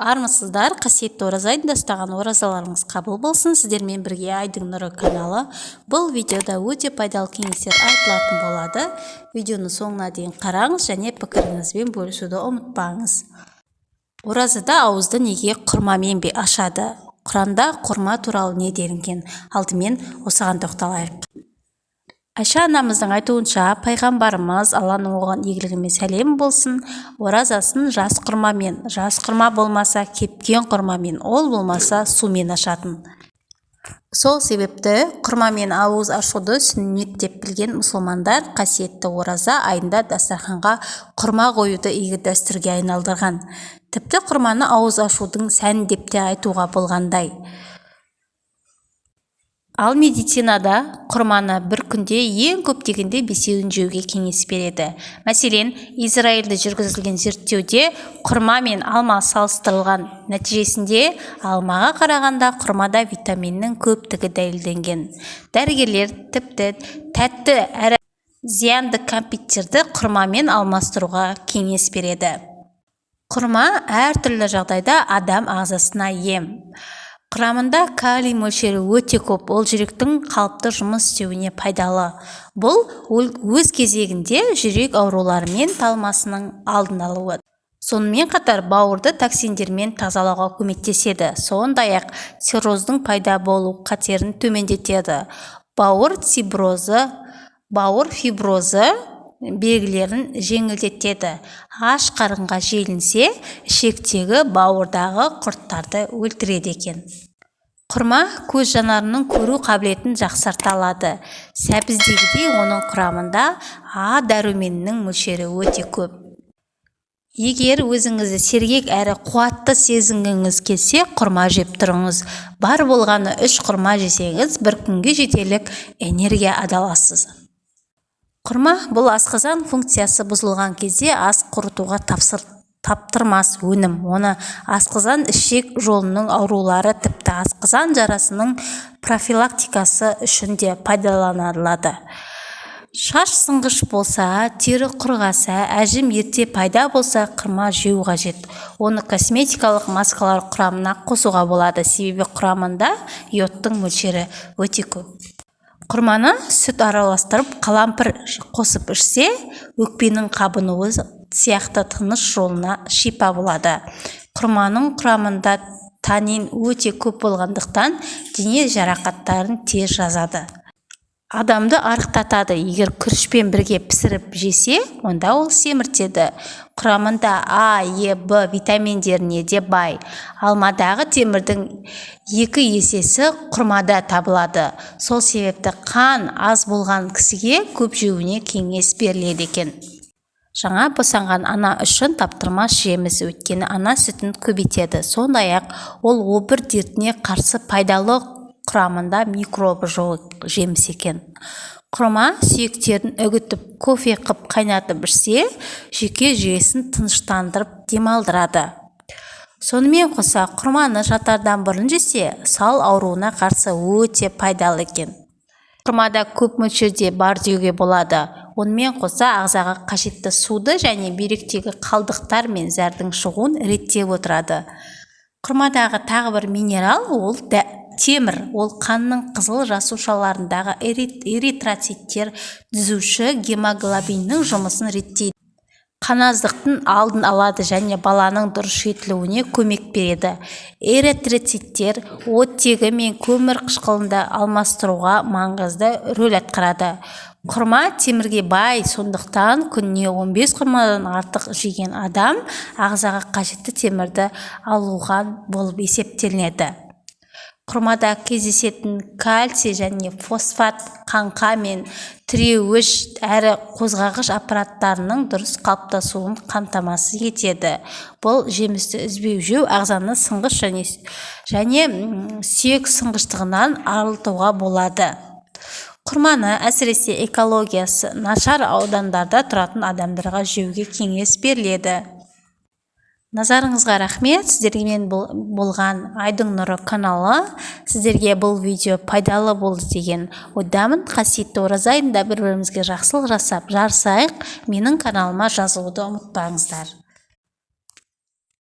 армысыздар қасиетті ораза айында ұстаған оразаларыңыз қабыл болсын. Сіздермен бірге айдың нұры каналы. Бұл видеода өте пайдалы кеңестер айтылатын болады. Видеоны соңына дейін қараңыз және пікіріңізбен бөлісуді ұмытпаңыз. Оразада ауызды неге құрмамен бе ашады? Құранда құрма туралы не делінген? Алдымен осыған тоқталайық. Айша анамыздың айтуынша пайғамбарымыз алланың оған игілігімен сәлем болсын оразасын жас құрмамен жас құрма болмаса кепкен құрмамен ол болмаса сумен ашатын. Сол себепті құрмамен ауыз ашуды сүннет деп білген мұсылмандар қасиетті ораза айында дастарханға құрма қоюды игі дәстүрге айналдырған. Тіпті құрманы ауыз ашудың сән деп те айтуға болғандай. Ал медицинада құрманы бір күнде ең көп дегенде бесеуін жеуге кеңес береді. Мәселен израильде жүргізілген зерттеуде құрма мен алма салыстырылған нәтижесінде алмаға қарағанда құрмада витаминнің көптігі дәлелденген. Дәрігерлер тіпті тәтті әрі зиянды кәмпиттерді құрмамен алмастыруға кеңес береді. Құрма әртүрлі жағдайда адам ағзасына ем. Құрамында калий мөлшері өте көп. Ол жүректің қалыпты жұмыс істеуіне пайдалы. Бұл өз кезегінде жүрек аурулары мен талмасының алдын алуы. Сонымен қатар бауырды токсиндермен тазалауға көмектеседі. Сондай-ақ цирроздың пайда болу қатерін төмендетеді. Бауыр циброзы бауыр фиброзы белгілерін жеңілдетеді. Аш қарынға желінсе ішектегі бауырдағы құрттарды өлтіреді екен. Құрма көз жанарының көру қабілетін жақсарта алады. Сәбіздегідей оның құрамында а дәруменінің мөлшері өте көп. Егер өзіңізді сергек әрі қуатты сезінгіңіз келсе құрма жеп тұрыңыз. Бар болғаны үш құрма жесеңіз бір күнге жетерлік энергия аласыз құрма бұл асқазан функциясы бұзылған кезде ас қорытуға таптырмас өнім. Оны асқазан ішек жолының аурулары тіпті асқазан жарасының профилактикасы үшін де пайдаланылады. Шаш сынғыш болса тері құрғаса әжім ерте пайда болса құрма жеу қажет. Оны косметикалық маскалар құрамына қосуға болады. Себебі құрамында йодтың мөлшері өте көп. Құрманы сүт араластырып қалампыр қосып ішсе өкпенің қабынуы сияқты тыныс жолына шипа болады. Құрманың құрамында танин өте көп болғандықтан дене жарақаттарын тез жазады. Адамды арықтатады. Егер күрішпен бірге пісіріп жесе онда ол семіртеді. Құрамында а е б витаминдеріне де бай. Алмадағы темірдің екі есесі құрмада табылады. Сол себепті қан аз болған кісіге көп жеуіне кеңес беріледі екен. Жаңа босанған ана үшін таптырмас жеміс өйткені ана сүтін көбейтеді. Сондай-ақ ол обыр дертіне қарсы пайдалы құрамында микробы жоқ жеміс екен. Құрма сүйектерін үгітіп кофе қып қайнатып ішсе жүйке жүйесін тыныштандырып демалдырады. Сонымен қоса құрманы жатардан бұрын жесе сал ауруына қарсы өте пайдалы екен. Құрмада көп мөлшерде бар деуге болады. Онымен қоса ағзаға қажетті суды және бүйректегі қалдықтар мен зәрдің шығуын реттеп отырады. Құрмадағы тағы бір минерал ол темір ол қанның қызыл жасушаларындағы эритроциттер түзуші гемоглобиннің жұмысын реттейді. Қаназдықтың алдын алады және баланың дұрыс жетілуіне көмек береді. Эритроциттер оттегі мен көмір қышқылында алмастыруға маңызды рөл атқарады. Құрма темірге бай сондықтан күніне 15 құрмадан артық жеген адам ағзаға қажетті темірді алуға болып есептелінеді. Құрмада кездесетін кальций және фосфат қаңқа мен тіреуіш әрі қозғағыш аппараттарының дұрыс қалыптасуын қамтамасыз етеді. Бұл жемісті үзбей жеу ағзаны сынғыш және және сүйек сынғыштығынан арылтуға болады. Құрманы әсіресе экологиясы нашар аудандарда тұратын адамдарға жеуге кеңес беріледі. Назарыңызға рахмет. Сіздермен болған айдың нұры каналы сіздерге бұл видео пайдалы болды деген ойдамын. Қасиетті ораза айында бір бірімізге жақсылық жасап жарысайық. Менің каналыма жазылуды ұмытпаңыздар.